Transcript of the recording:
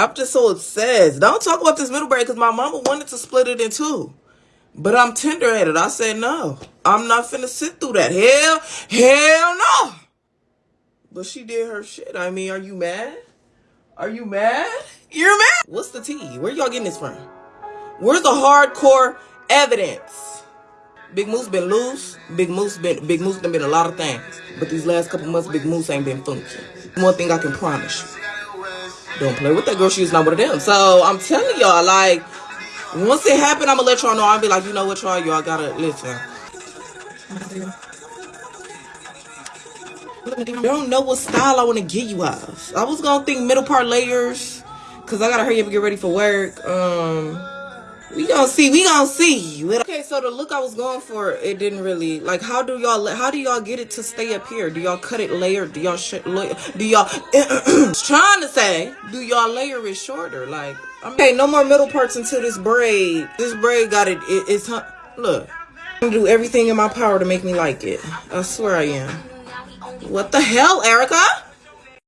I'm just so obsessed. Don't talk about this middle break because my mama wanted to split it in two. But I'm tender headed. I said no. I'm not finna sit through that. Hell, hell no. But she did her shit. I mean, are you mad? Are you mad? You're mad? What's the tea? Where y'all getting this from? Where's the hardcore evidence? Big Moose been loose. Big Moose been Big Moose done been a lot of things. But these last couple months, Big Moose ain't been funky. One thing I can promise you. Don't play with that girl. She's not one of them. So I'm telling y'all, like, once it happened, I'm gonna let y'all know. I'll be like, you know what, y'all, y'all gotta listen. I don't know what style I want to get you of. I was gonna think middle part layers, cause I gotta hurry up and get ready for work. Um, gonna see. We gonna see. Okay, so the look I was going for, it didn't really like. How do y'all? How do y'all get it to stay up here? Do y'all cut it layered? Do y'all Do y'all? trying to say, do y'all layer it shorter? Like, okay, no more middle parts until this braid. This braid got it. it it's look. I'm do everything in my power to make me like it. I swear I am. What the hell, Erica?